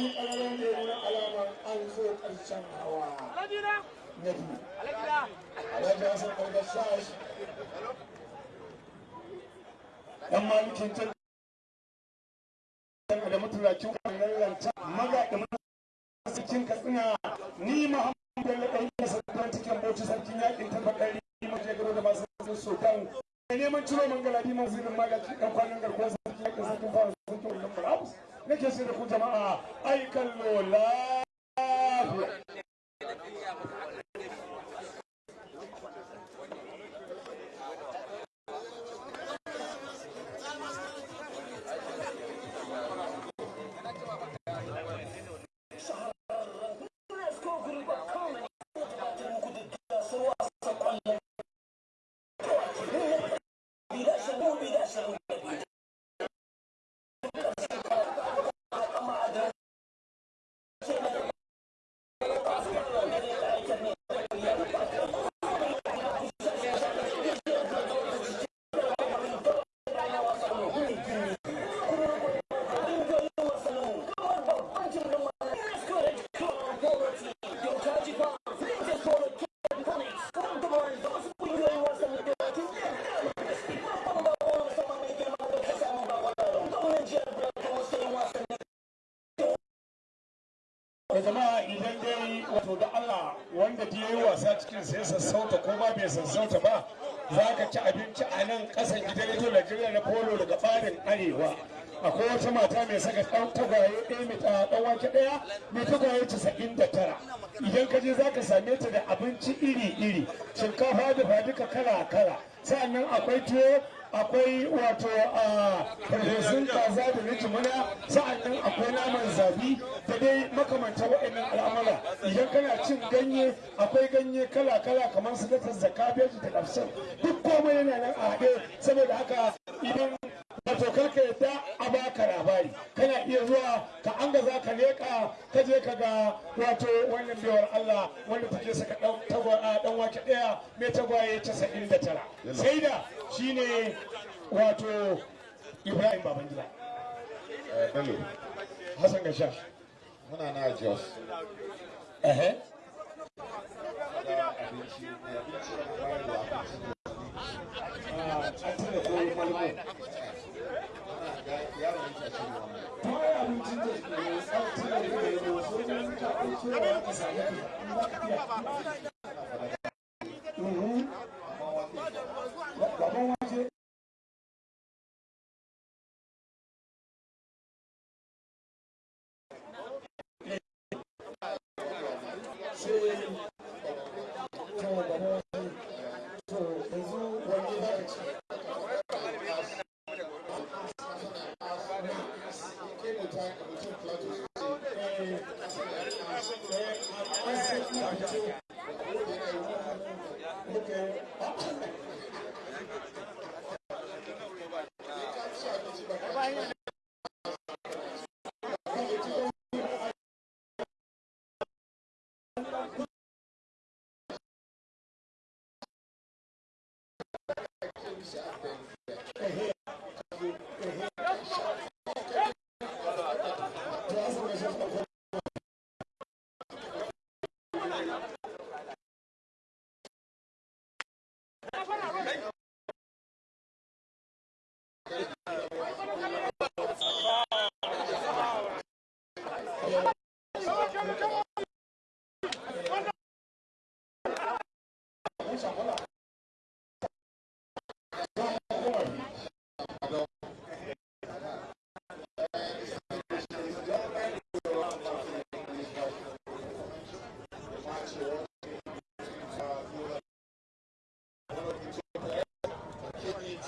bayani ƙararren da nuna alamar an zo ƙarshen hawa na biyu alhaji hassan ƙarƙashash ɗan malikin can da mutulakin ƙwararren ranta maga da cikin katsina ni muhammadu bello ɗan yi sarkar cikin bauchi sarkin yaƙin tabbatar yi mace garo da masu sultan mai neman ciro mangaladi mazirin magaki ɗan kwanan garkuwar sarkin yaƙin sarkin fara sarkin wannan barabus نكسر خجماء أي كالله bai sassauta ba za ka ci abinci a nan ƙasan gidan rediyo Najeriya na polo daga ɓarin arewa. Akwai wata mata mai saka ɗan tagwaye ɗaya mai ɗan wake ɗaya mai tagwaye casa'in da tara. Idan ka je za ka same ta da abinci iri-iri akwai tuwo akwai wato a farfesun kaza da na jimina. Sa'annan akwai naman zabi da dai makamanta waɗannan al'amura. Idan kana cin ganye akwai ganye kala-kala kamar su latar zaka biyar da ƙarshen duk komai yana nan a haɗe. Saboda haka idan wato kar ka yadda a baka labari. Kana iya zuwa ka an ga za ka leƙa ka je ka ga wato wannan biyar Allah wanda take saka dan wake ɗaya mai tagwaye 95 shaida shine wato ibrahim babangida. Eh, Bello. Hassan gasha muna na jos. Ehe. Mm-hmm. Abinci, da abinci da bayar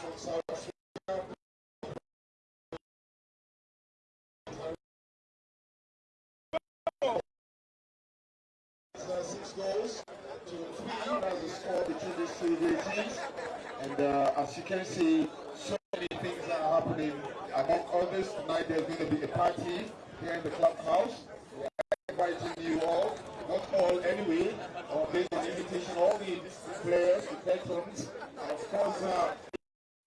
Six goals to three as the score between these two teams. And uh, as you can see, so many things are happening. Among others, tonight there's going to be a party here in the clubhouse. We are inviting you all, not all anyway, or based on invitation, all the players, the patrons, of course, uh,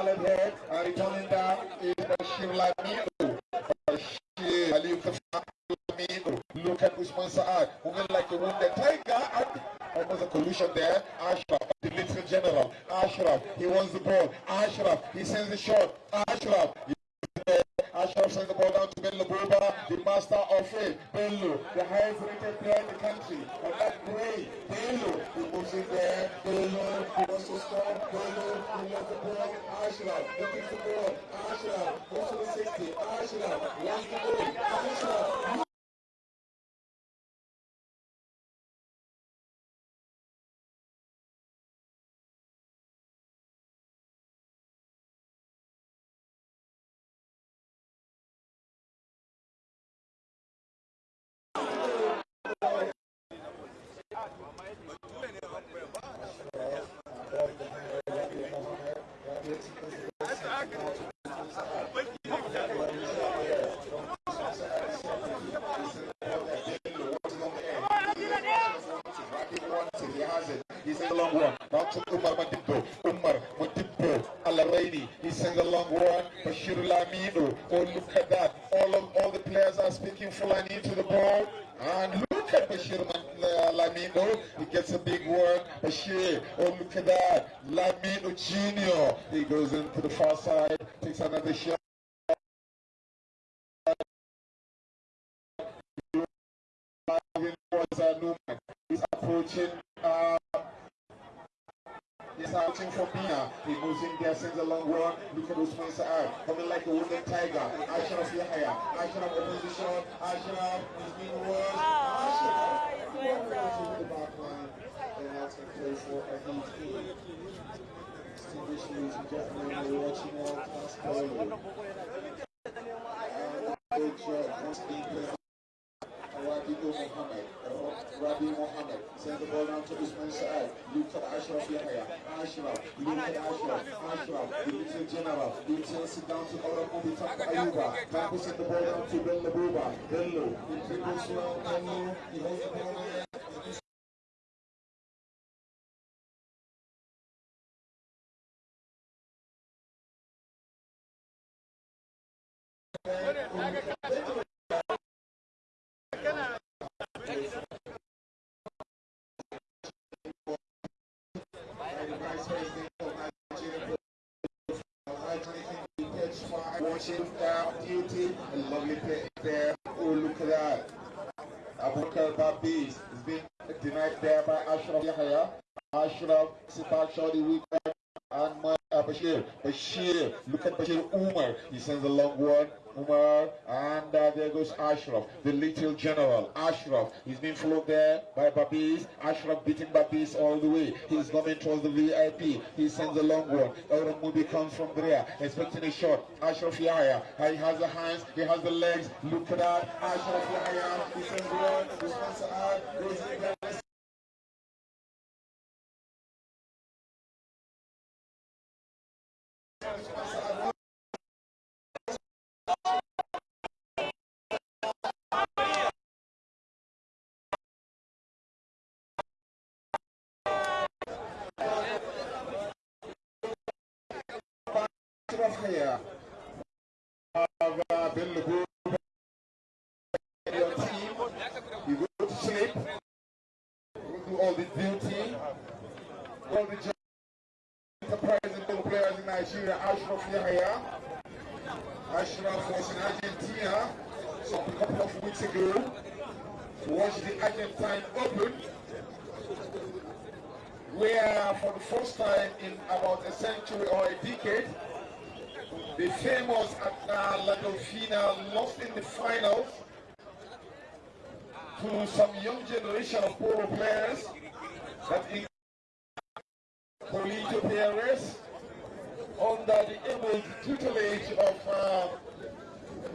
Smiling head and returning down is Bashir Lamido. Bashir. Look at Usman Saad, moving like a wounded tiger. Almost a collision there. Ashraf, the little general. Ashraf, he wants the ball. Ashraf, he sends the shot. Ashraf, Ashraf sends the ball down to Bello Buba, the master of it. Bello, the highest rated player in the country. And that great Bello, he moves in there. Bello, he wants to score. Bello, he wants the ball. Ashraf, looking for the ball. Ashraf, goes to the 60. Ashraf, wants the ball. Ashraf, He a long one. Long one. Bashir Lamido. Oh, look at that. All of all the players are speaking the ball. And look at Bashir uh, Lamido. He gets a big one. Bashir. Oh, look at that. Lamido Junior. He goes into the far side. Takes another shot. He's approaching. Uh, He's outing for Mia. He moves in there, sends a long one. Look at Usman Sa'ad. Coming like a wounded tiger. Ashraf Yahya. Ashraf opens the shot. Ashraf is being worse. Ashraf. to the back line. And that's a play for a heat team. Distinguished ladies and gentlemen, we're watching World Class Polo. Good job. Once again, Rabi Mohammed. Rabi Mohammed sends the ball down to Usman Saad. Look at Ashraf Yahya. Ashraf. Look at Ashraf. Ashraf. The little general. He turns it down to Ora Mubi Tanko Ayuba. Tapu send the ball down to Bello Buba. Bello. He dribbles around Bello. He holds the ball there. Watching uh, duty, a lovely play there. Oh, look at that. Abubakar Babis is being denied there by Ashraf Yahya. Ashraf, Sipak Shadi Weekend, and my uh, Bashir. Look at Bashir Umar. He sends a long one. Umar, and uh, there goes Ashraf, the little general. Ashraf, he's being followed there by Babis. Ashraf beating Babis all the way. He's coming towards the VIP. He sends a long one. Elron Mubi comes from there, expecting a shot. Ashraf Yahya, he has the hands, he has the legs. Look at that. Ashraf Yahya, he sends one. Goes first time in about a century or a decade the famous uh, La Dolfina lost in the finals to some young generation of polo players that include Polito under the able tutelage of uh,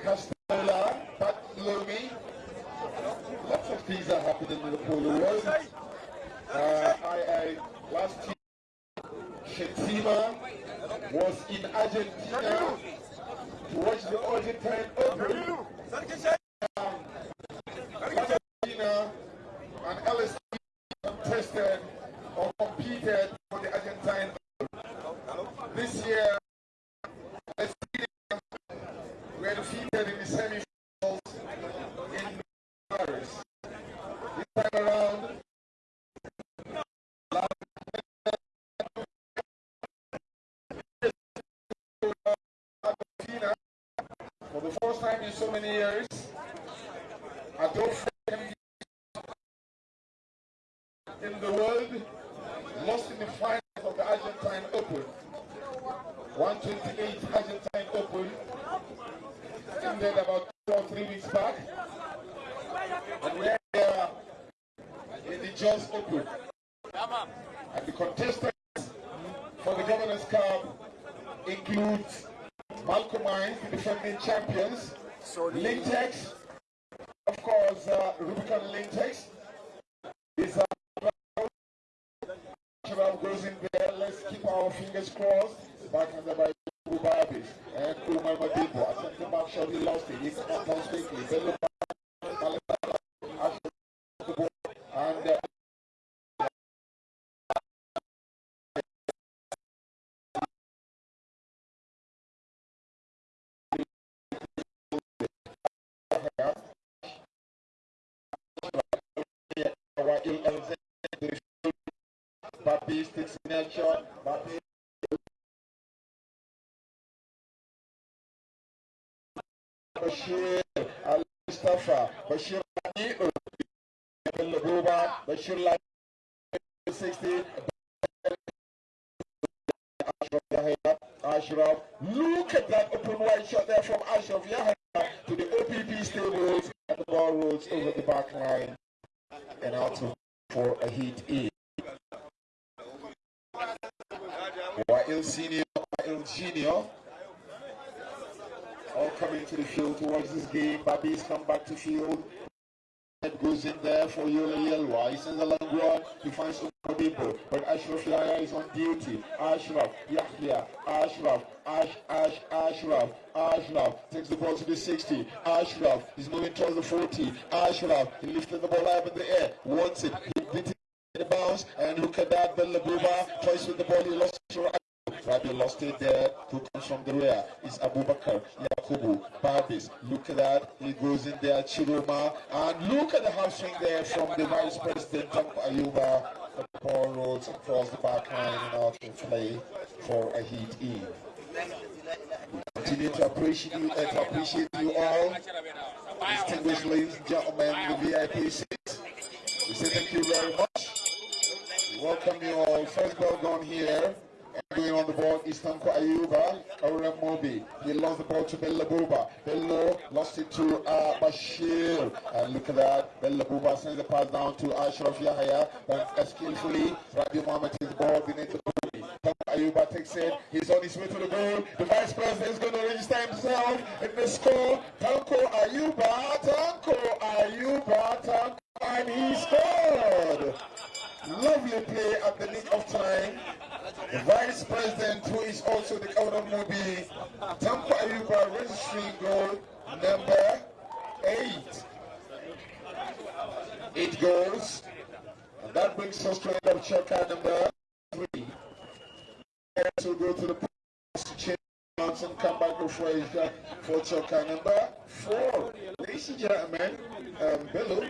Castola, Pat Lomi. Lots of things are happening in the polo world. Uh, I, I, last Shettima was in Argentina to watch the Argentine Open. Argentina and LSD contested or competed for the Argentine Open. This year, we are defeated in the semi-finals in Paris. This time around, Argentina, for the first time in so many years, I Adolfo in the world lost in the finals of the Argentine Open. 128 Argentine Open ended about two or three weeks back. And we are here uh, in the Jos Open. And the contestants for the Governor's Cup Malcolm Mines, the defending champions, Lintex, of course, uh, Rubicon Lintex. Is uh, goes in there. Let's keep our fingers crossed. Back on the by Bubabis and Umar Madibo. I sent him back shot. He lost it. He came down quickly. Bello and uh, Sticks in that shot. Bapi Bashir Al Mustafa Bashir Bello Buba Bashir Lani'u 60 Ashraf look at that open wide shot there from Ashraf Yahya to the OPP stables and the ball rolls over the back line and out for a hit in. Wail Senior, Wail Junior, all coming to the field to watch this game. Babi's come back to field. It goes in there for Yola Yelwa. He sends a long run. He finds some people. But Ashraf Yahya is on duty. Ashraf, Yahya, Ashraf, Ash, Ash, Ashraf, Ashraf takes the ball to the 60. Ashraf is moving towards the 40. Ashraf, he lifted the ball up in the air. Wants it. He beat it in the bounce. And look at that. Bello Buba twice with the ball. He lost it Rabi lost it there. Who comes from the rear? It's Abubakar Yakubu Babis. Look at that. He goes in there. Chiroma. And look at the half swing there from the vice president, Ayuba. Ball rolls across the back line and out to play for a heat in. Continue to appreciate you, uh, to appreciate you all. Distinguished ladies and gentlemen, the VIP seats. We say thank you very much. We welcome you all. First ball gone here. Going on the ball is Tanko Ayuba, Aurem Mobi. He lost the ball to Bello Buba. Bello lost it to uh, Bashir. And look at that. Bello Buba sends the pass down to Ashraf Yahya. But skillfully, Rabi Mohammed is ball beneath the Mobi. Tanko Ayuba takes it. He's on his way to the goal. The vice president is going to register himself in the score. Tanko Ayuba, Tanko Ayuba, Tanko. And he scored. Lovely play at the nick of time. The vice president, who is also the Mobi, Tanko Ayuba registering goal number eight. Eight goals. And that brings us to end of chukker number three. So go to the to change and come back before for chukker number four. Ladies and gentlemen, um, Bello.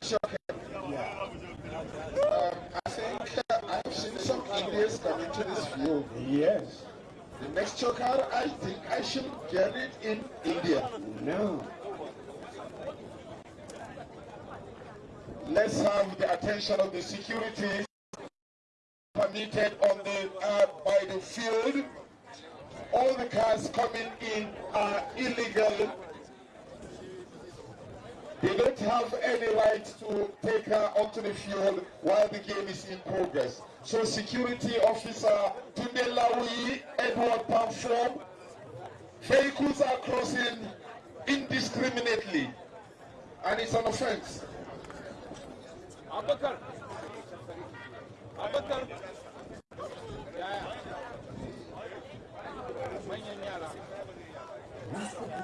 Chukker um, I think I've seen some Indians coming to this field. Yes. The next chukker, I think I should get it in India. No. Let's have the attention of the security permitted on the uh, by the field. All the cars coming in are illegal. They don't have any right to take her onto the field while the game is in progress. So security officer Tunde Lawi, Edward Pamform, vehicles are crossing indiscriminately and it's an offense. Abubakar. Abubakar. Yaya.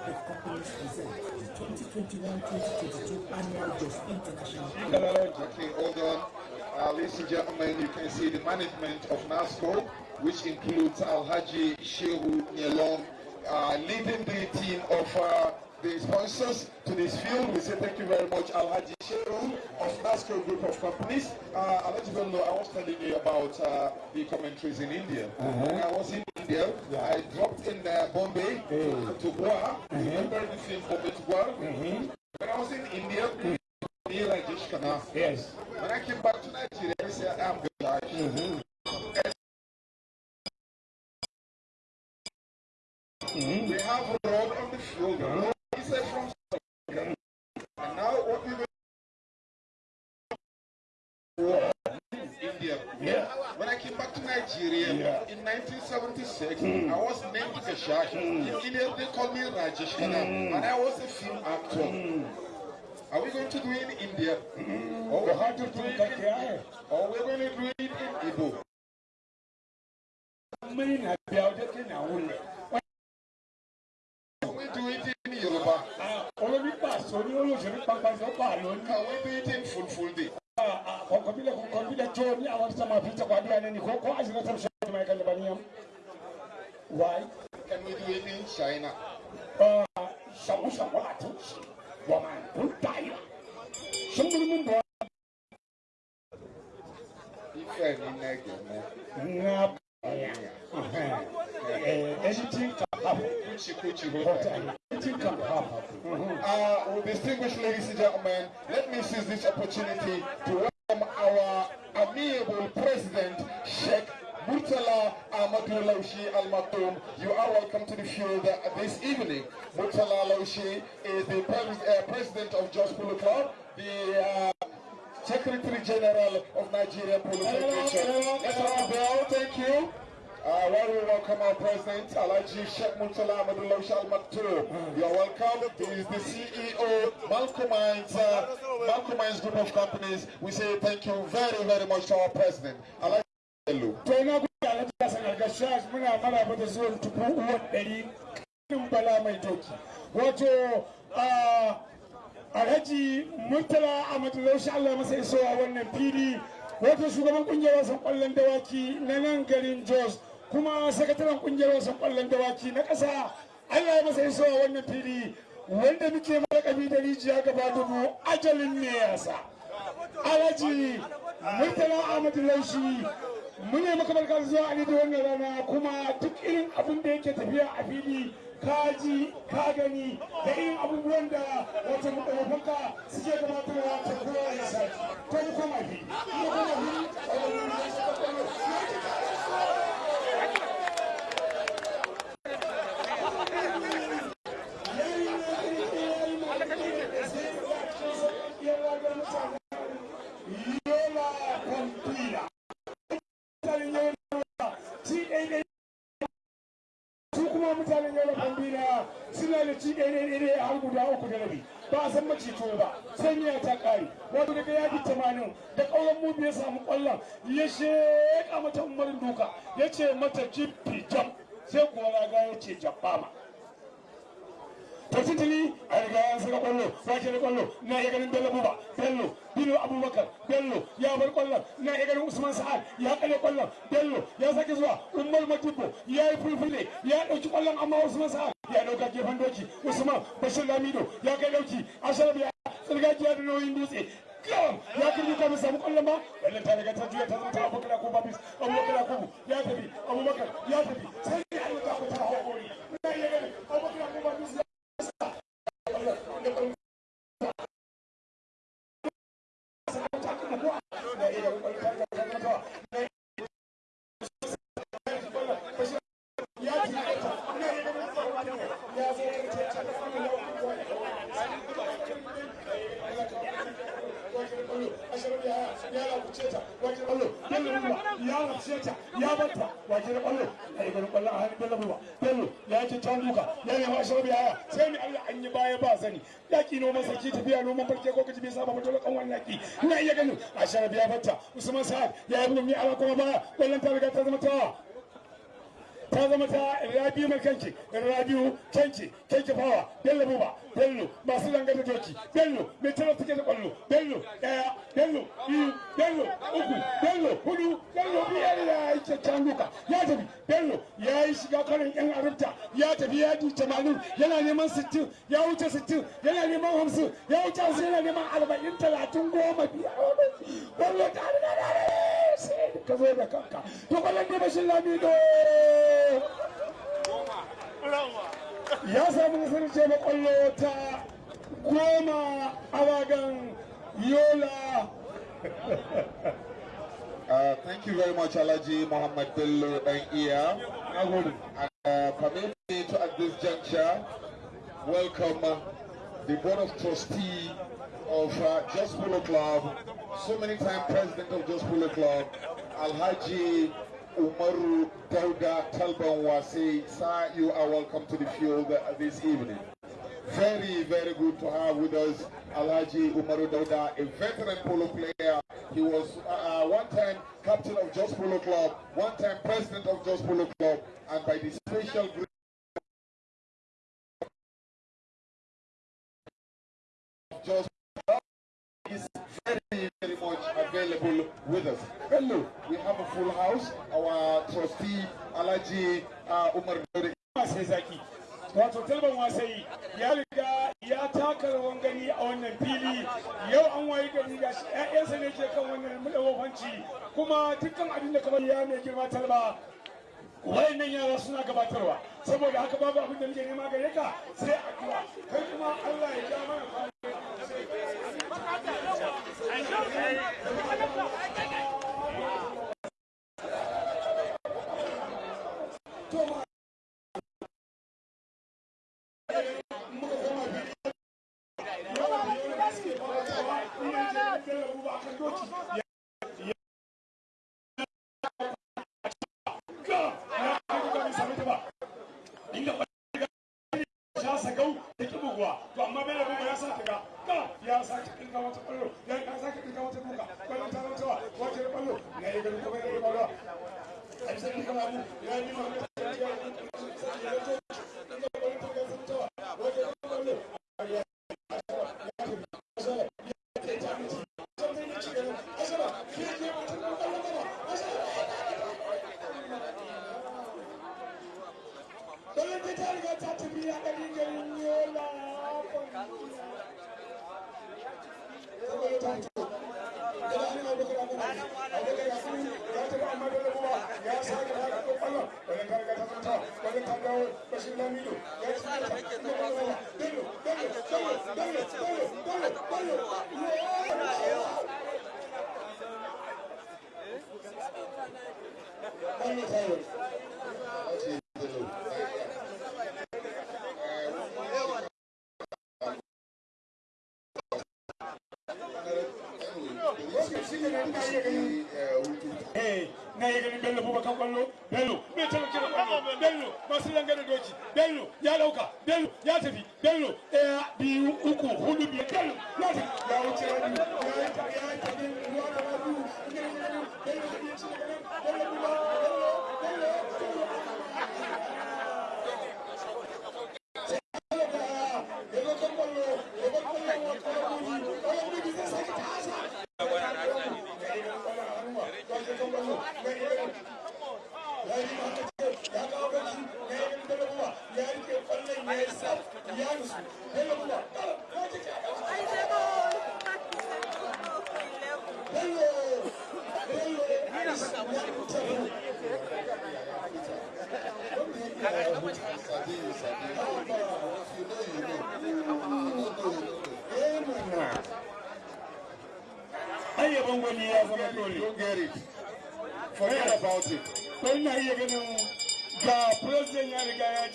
Companies present the 2021-2022 annual Jos International Okay, hold on. Uh, ladies and gentlemen, you can see the management of NASCO, which includes Alhaji Shehu Nyelong, uh, leading the team of uh, the sponsors to this field. We say thank you very much, Alhaji Shehu of NASCO Group of Companies. Uh, Alhaji Bello, I was telling you about uh, the commentaries in India. Uh-huh. When I was in India, I dropped in uh, Bombay to, to Goa. Uh-huh. Remember the film Bombay to Goa? When I was in India, mm. near Rajesh Khanna. Yes. When I came back to Nigeria, I said, I'm good. Mm-hmm. We have a road on the field. The road is from South Africa. And now what we will India. Yeah. When I came back to Nigeria Yeah. in 1976, I was named Gashash. In India, they called me Rajesh Khanna, and I was a film actor. Are we going to do it in India? Or we're going to do it in, or we're going to do it in Igbo? ní pàṣọ ní olóṣèlú pàpàṣọ pààlọ́ ní. kàwé bíi tí fúlfúl de. kọ̀ọ̀kan bílẹ̀ kọ̀ọ̀kan bílẹ̀ tó ní àwọn tí sàmà fi ń sàkọ́ adúlá ní kó kó àṣírí tó ń sọ ọdún ẹ̀ka lẹ́bàá níyàm. why. can we do it in China. ṣàkóṣàkó àti wọ́n máa ń kún táyà. sọ́kùnrin mú bọ̀. ìfẹ́ mi nẹ́gẹ̀ẹ́ mọ́. Anything can happen. Kuchi Kuchi But Hotel. anything can happen. Uh, well, distinguished ladies and gentlemen, let me seize this opportunity to welcome our amiable president, Sheikh Murtala Ahmadu Laushi Al Maktoum. You are welcome to the field uh, this evening. Murtala Laushi is the uh, president of Jos Polo Club, the uh, Secretary General of Nigeria Polo Federation. Let's have a bell, thank you. Uh, while we welcome our president, Alaji Sheikh Murtala Ahmadu Laushi Al Maktoum. You're welcome. He is the CEO, Malcolm Mines, uh, Malcolm Mines Group of Companies. We say thank you very, very much to our president. Alaji Hello. Wato ah, Alhaji Murtala masa wannan fili wato shugaban kungiyar wasan kwallon dawaki na nan garin Jos kuma sakataren ƙungiyar wasan ƙwallon dawaki na ƙasa Allah ya masa isowa wannan fili wanda muke malakabi da rijiya gaba dubu ajalin ne yasa. Alhaji Murtala Ahmadu Laushi mune maka barka da zuwa a da wannan rana kuma duk irin abin da yake tafiya a fili ka ji ka gani da irin abubuwan da wata mutarafanka suke gabatarwa ta kowa ya sa to mu koma fi mu koma fi Yola Pampila. mutanen yau ci ɗaiɗai su kuma mutanen yau bambina suna da ci ɗaiɗai har rabi ba a san macito ba sai miya ta ƙare. Wato daga yaji tamanin da ƙauyen mu ya samu ƙwallon ya sheƙa mata umarin duka ya ce mata jiffi jam. Sai kuwa raga ya ce jabbama. To titili a riga an saka ƙwallo sake da ƙwallo na iya ganin bello buba bello bino abubakar bello ya bar ƙwallon na iya ganin usman sa'ad ya kare ƙwallon bello ya sake zuwa umar matubo ya yi fulfule ya ɗauki ƙwallon amma usman sa'ad ya ɗauka gefen doki usman bashir lamido ya kai ɗauki asharaf ya tsirgajiya da nauyin dutse. Gam ya kirgi ka mu samu ƙwallon ba. Wannan ta riga ta juya ta zama ta abubakar ko babis. Abubakar ko ya tafi abubakar ya tafi. Sai ya yi ta ku ta haƙuri na iya ganin abubakar ko babis ya Yeah. ashirin ya ya rabuce ta wajen ƙwallo bello ruwa ya rabuce ta ya wajen ƙwallo a yi ganin ƙwallo a hannun bello ruwa bello ya ci can duka ya nema ashirin ya sai mai allah an yi baya ba sani. Yaki noman sarki tafiya noman farke ko kaji bai saba ba dole kan wani yaki? Ina iya ganin ashirin ya bata usman sa'ad ya yi ni ala kuma baya. Kwallon ta riga ta zama tawa. Ta zama ta rabiu mai kanki rabiu kanki kanki fawa bello buba bello masu zanga da doki bello mai tara suke da ƙwallo bello ɗaya bello biyu bello uku bello huɗu bello biyar ya yi kyakkyawan duka ya tafi bello ya yi shiga karin yan arabta ya tafi ya ji tamanin yana neman sittin ya wuce sittin yana neman hamsin ya wuce hamsin yana neman arba'in talatin goma biyar bello ta riga da ka zo da kanka to kwallon ne bashin lamido ya samu nasarar ce makwallo ta goma a wagan yola Uh, thank you very much, Alaji Muhammad Bello and Iya. And uh, permit me to, at this juncture, welcome uh, the Board of Trustee of uh, Jos Polo Club, so many time President of Jos Polo Club, Alhaji Umaru Dauda Talban Wase. Sir, you are welcome to the field uh, this evening. Very, very good to have with us Alhaji Umaru Dauda, a veteran polo player. He was uh, one time captain of Jos Polo Club, one time president of Jos Polo Club, and by the special Just is very, very much available with us. Hello, we have a full house. Our trustee Alhaji uh, Umar zaki. Wato talban wasai ya riga ya taka rawan gani a wannan fili. Yau an wayi gari ga shi ƴaƴansa ne ke kan wannan kuma dukkan abin da kamar ya mai girma talba wayannan yara suna gabatarwa. Saboda haka babu abin da muke nema gare ka sai addu'a. Kai kuma Allah ya ja mana Thank you. sake ƙirga wata ƙwallo ya ka sake ƙirga wata duka ƙwallon ta rantawa wace da ƙwallo ya yi ganin kamar yadda ya ƙwallo a bisa ƙirga abu ya yi nima bello bubakar kwallo bello mai taimake da kwallo bello masu langa da doki bello ya dauka bello ya tafi bello ɗaya eh, biyu uku hudu biyar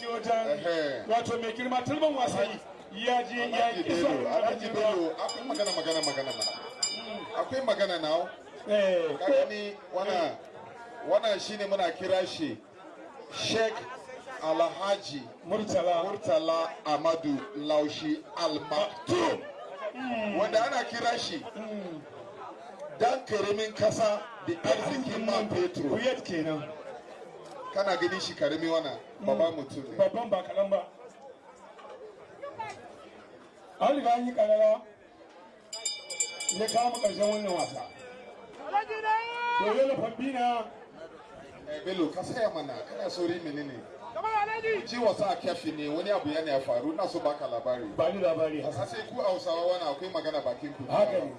je wajen wato mai girma tulban wasanni ya je ya Bello, Alhaji Bello, akwai magana magana magana akwai magana now. Eh ka gani wannan wannan shine muna kira shi sheikh alhaji murtala. Murtala amadu laushi al-maktoum. Wanda ana kira shi dan ƙaramin kasa da arzikin man kuyat kenan. Kana gani shi ƙarami wannan? Babban mutum ne. Babban ba kaɗan ba. An riga an yi ƙarara. Ya kama ƙarshen wannan wasa. Dole da fambina Eh, bello ka saya mana? Kana sauri menene ji wasa a kyafi ne wani abu yana ya faru na so baka labari. Ba ni labari. A hasan sai ku hausawa wani akwai magana bakin ku. Haka ne.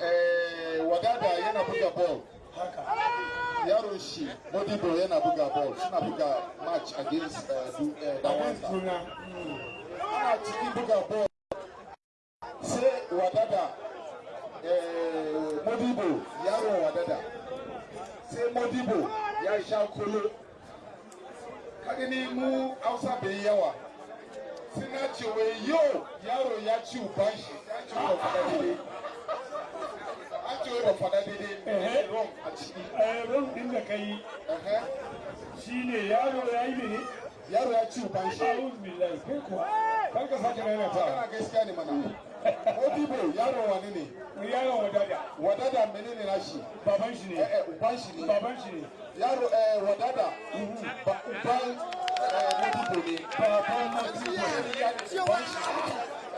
Eh wadada yana buga ball. Haka. Yaron shi modibo yana buga ball suna buga match against abin Dawanta. suna ana cikin buga ball. Sai wadada eh, modibo yaron wadada. Sai modibo ya sha kolo. Ka gani mu hausa bai yawa. Sai na ce wai yau yaro ya ci uban shi. Ya ci wa wai ba fada daidai wrong a ciki ran din da kai shine yaro ya yi ne yaro ya ci uban shi. A'udhu billahi kai kuwa kar ka sake raina ta kana gaskiya ne mana modibo yaro wani ne yaron wadada. Wadada menene na shi baban shi eh ne eh uban shi ne baban shi ne yaro eh wadada. Ba uban eh modibo ne baban uban shi.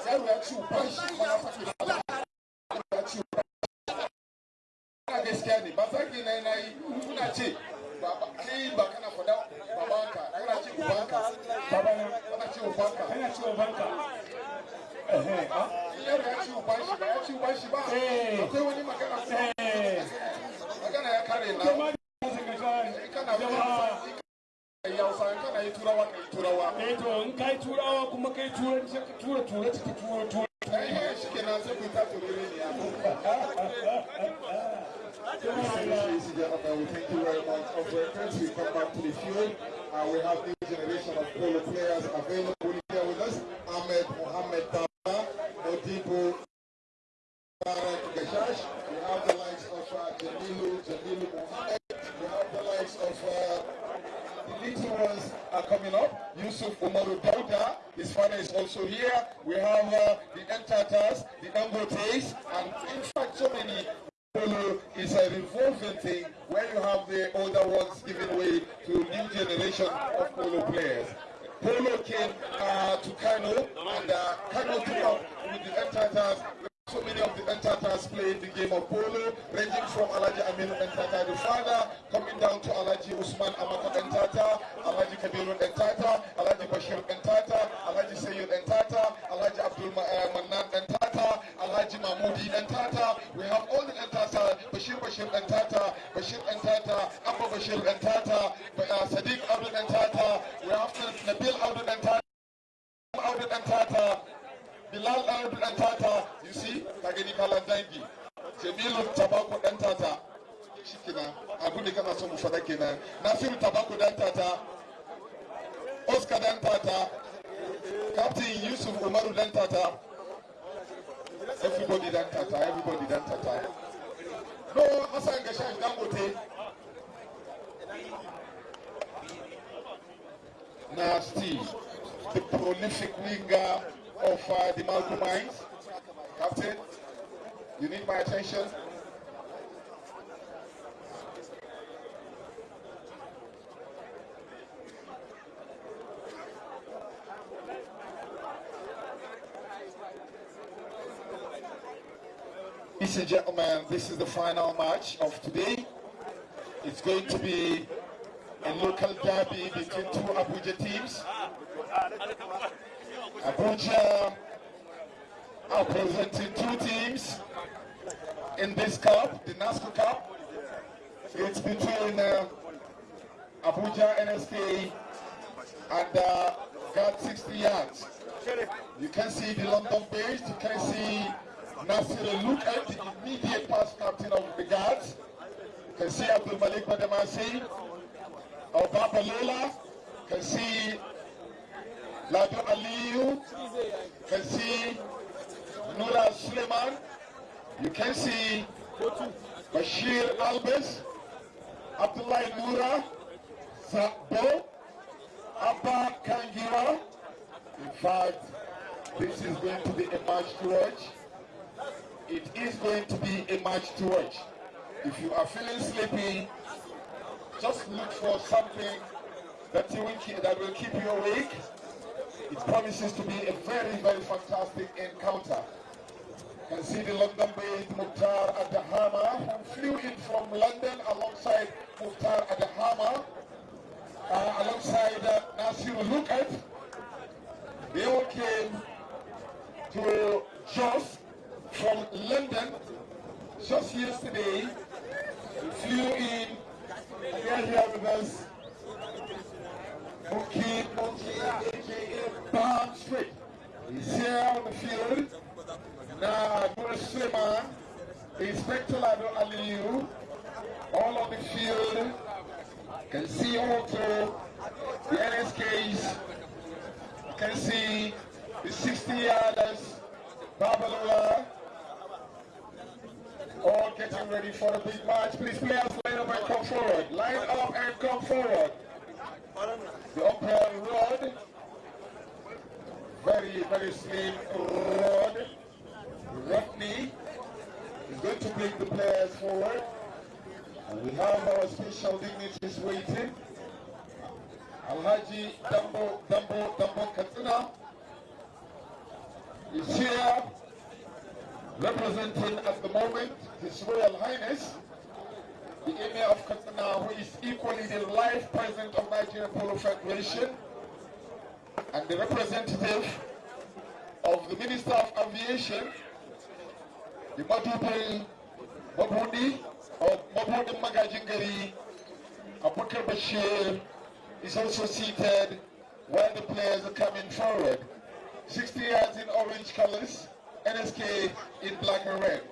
Yaro ya ci uban shi gaskiya ne ba sake na na yi. Kuna ce kai ba kana fada babanka kana ce ubanka babana kana ce ubanka kana cewa banka ehe ah yaro ya ci uban shi ba ya uban shi ba. Eh. akwai wani magana eh. Magana ya kare na. Kana yi kana yi turawa ka yi turawa. Eh to in kai turawa kuma kai tura turanci ka tura turanci Eh, shi kenan sai ku ta turere ne ya. thank you very much. The field. We have generation of players available here with us. Ahmed Mohamed Gashash. We have the likes of uh. We have the likes of the little ones are coming up. Yusuf his father is also here. We have the the and in fact, so many. Polo is a revolving thing where you have the older ones giving way to new generation of polo players. Polo came uh, to Kano, and uh, Kano took up with the Dantatas. So many of the Dantatas played the game of polo, ranging from Alaji Aminu Dantata, the father, coming down to Alaji Usman Amaka Dantata, Alaji Kabiru Dantata, Alaji Bashir Dantata, Alaji Sayyid Dantata, Alaji Abdul Ma- uh, Alhaji Mahmudi dan tata, we have all the dan tata, Bashir Bashir dan tata, Bashir dan tata, Abba Bashir dan tata, uh, Sadiq Abdul dan tata, we have Nabil Abdul dan tata, Abdul dan tata, Bilal Abdul dan tata, you see, Kagani Kalandangi, Jamilu Tabako dan tata, shikenan abu da kana son mu faɗa kenan Nasiru Tabako dan tata, Oscar dan tata, Captain Yusuf Umaru dan tata, everybody Dantata, everybody Dantata. No, Hassan Gashash Dangote. Nasty, the prolific winger of uh, the Malcolm Mines. Captain, you need my attention. Ladies and gentlemen, this is the final match of today. It's going to be a local derby between two Abuja teams. Abuja are presenting two teams in this cup, the NASCO Cup. It's between uh, Abuja NSK and uh, God 60 yards. You can see the London based, you can see Nasir Look at the immediate past captain of the guards. You can see Abdul Malik Badamasi, Obaba Lola, you can see Lado Aliyu, you can see Nura Suleiman, You can see Bashir Albes, Abdullah Noura, Sabo, Abba Kangira. In fact, this is going to be a match to watch. It is going to be a match to watch. If you are feeling sleepy, just look for something that, you will keep, that will keep you awake. It promises to be a very, very fantastic encounter. You can see the London-based Mukhtar Adahama, who flew in from London alongside Mukhtar Adahama, uh, alongside uh, Nasir Lukat. They all came to Jos from London just yesterday. We flew in, are here with us. Mookie, Mookie, aka Palm Street. He's here on the field. Now, Nur Suleiman, Inspector Lado Aliyu, all on the field. Can see also the NSKs. Can see the 60 yarders, Babalola, all getting ready for the big match. Please, players, line up and come forward. Line up and come forward. The umpire Rod, very, very slim Rod, Rodney, is going to bring the players forward. And we have our special dignitaries waiting. Alhaji Dumbo, Dumbo, Dumbo Katsina is here representing at the moment His Royal Highness, the Emir of Katsina, who is equally the life president of Nigerian Polo Federation, and the representative of the Minister of Aviation, the Madubi Mabundi, or Mabundi Magajingari, Abubakar Bashir, is also seated while the players are coming forward. 60 yards in orange colors, NSK in black and red.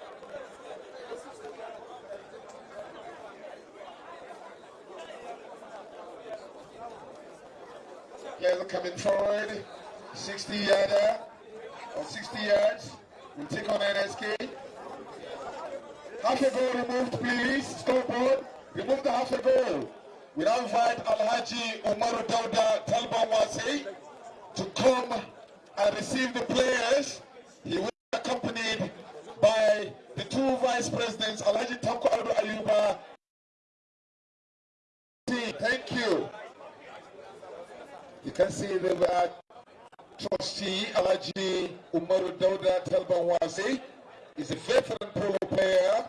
Players coming forward, 60 yarder or 60 yards. We'll take on NSK. Half a goal removed, please. Scoreboard. Remove the half a goal. We now invite Alhaji Umaru Dauda Talban Wasi to come and receive the players. He will be accompanied by the two vice presidents, Alhaji Ayuba. Thank you. You can see the uh, trustee Alhaji Umaru Dauda Talban Wasi is a veteran polo player,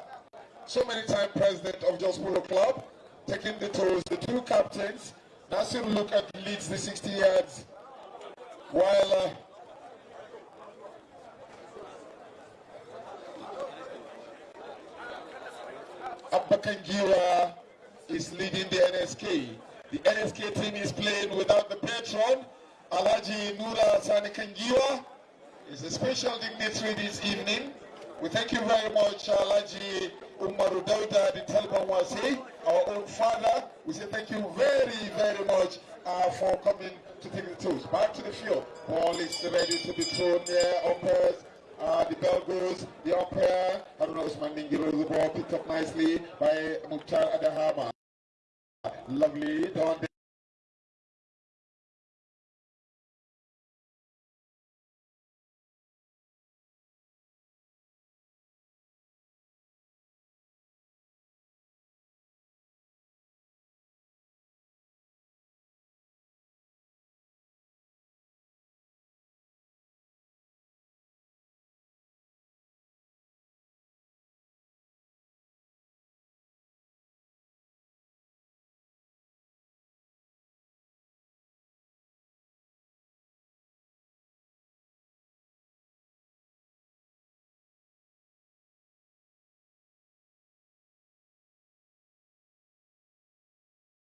so many time president of Jos Polo Club taking the toes. The two captains, Nasir Lukat leads the 60 yards, while uh, Abba Kangiwa is leading the NSK. The NSK team is playing without the patron. Alhaji Nura Sani Kangiwa is a special dignitary this evening. We thank you very much, Alhaji Umaru Dauda, the Talban Wasi, our own father. We say thank you very, very much uh, for coming to take the tours. Back to the field. Ball is ready to be thrown there. Umpires, uh, the bell goes. The umpire, Haruna Usman Ningiro, the ball picked up nicely by Mukhtar Adahama. Lovely.